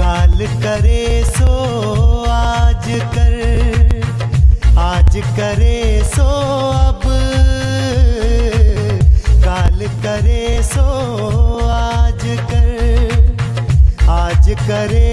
काल करे सो आज कर, आज करे सो अब। काल करे सो आज कर, आज करे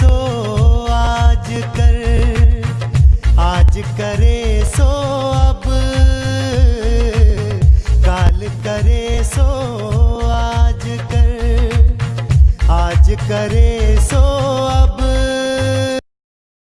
सो आज कर आज करे सो अब। काल करे सो आज कर आज करे